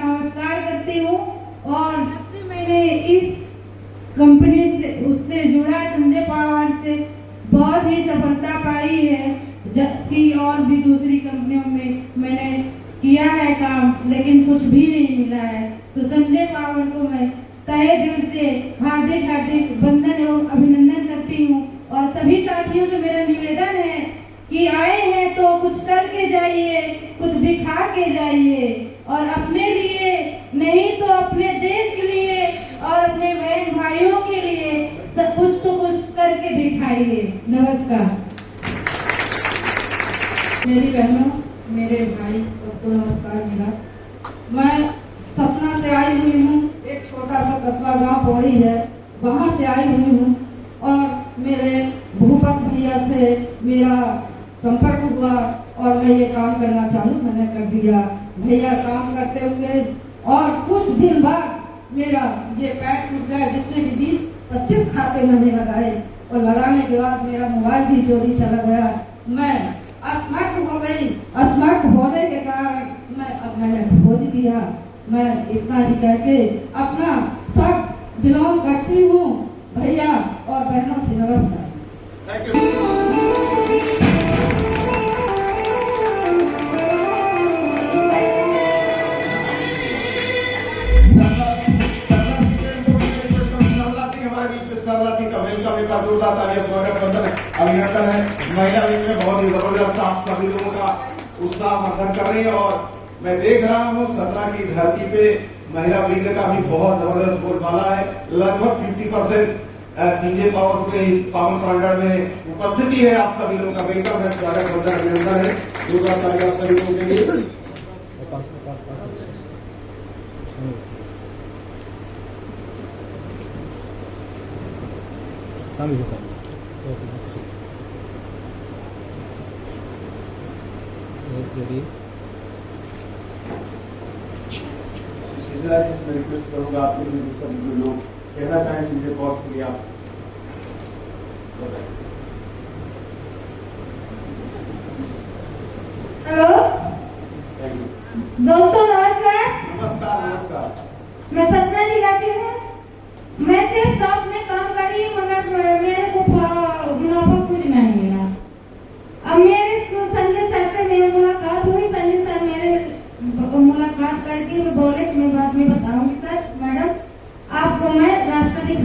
नमस्कार करती हूँ और जब से मैंने इस कंपनी से, उससे जुड़ा संजय पावर से बहुत ही सफलता पाई है, जबकि और भी दूसरी कंपनियों में मैंने किया है काम, लेकिन कुछ भी नहीं मिला है। तो संजय पावर को मैं तहे दिल से हार्दिक हार्दिक वंदन एवं अभिनंदन करती हूँ और सभी साथियों से मेरा निवेदन है कि आए हैं तो कुछ करके जाइए, कुछ दिखा के जाइए। और अपने लिए, नहीं तो अपने देश के लिए और अपने बहन भाइयों के लिए सब कुछ तो कुछ करके दिखाइए। नमस्कार। मेरी बहनों, मेरे भाई, सबको नमस्कार मेरा मैं सपना से आई हुई हूँ, एक छोटा सा कस्बा गाँव पौड़ी है, वहाँ से आई हुई हूँ और मेरे भूपत भैया से मेरा संपर्क हुआ। और मैं ये काम करना चाहूँ, मैंने कर दिया। भैया काम करते हुए और कुछ दिन बाद मेरा ये पैर टूट गया जिसमें कि बीस, पच्चीस खाते मैंने लगाए और लगाने के बाद मेरा मोबाइल भी चोरी चला गया। मैं असमर्थ हो गई। असमर्थ होने के कारण मैं अब मैंने खोज दिया। मैं इतना ही कह के अपना सब बिलोंग करती हूँ। भैया और बहनों से नमस्कार। हमारे बीच में सरला का वेलकम एक जोरदार तालियाँ स्वागत वंदन अभिनंदन है। महिला विंग में बहुत ही ज़बरदस्त आप सभी लोगों का उत्साह वर्धन कर रही है और मैं देख रहा हूँ सरला की धरती पे महिला विंग का भी बहुत ज़बरदस्त बोलबाला है। लगभग 50 परसेंट सीजे पावर्स में, इस पावन प्रांगण में उपस्थिति है आप सभी लोगों का। वेलकम है स्वागत वंदन अभिनंदन है। जोरदार तालियाँ सभी लोगों के लिए। Sami ke sami. Yes, ready. Sushila जी से मैं रिक्वेस्ट करूँगा आपको लोग कहना चाहें सीधे कॉर्स के लिए आप बोले मैं बाद में बताऊँ सर। मैडम आपको मैं रास्ता दिखा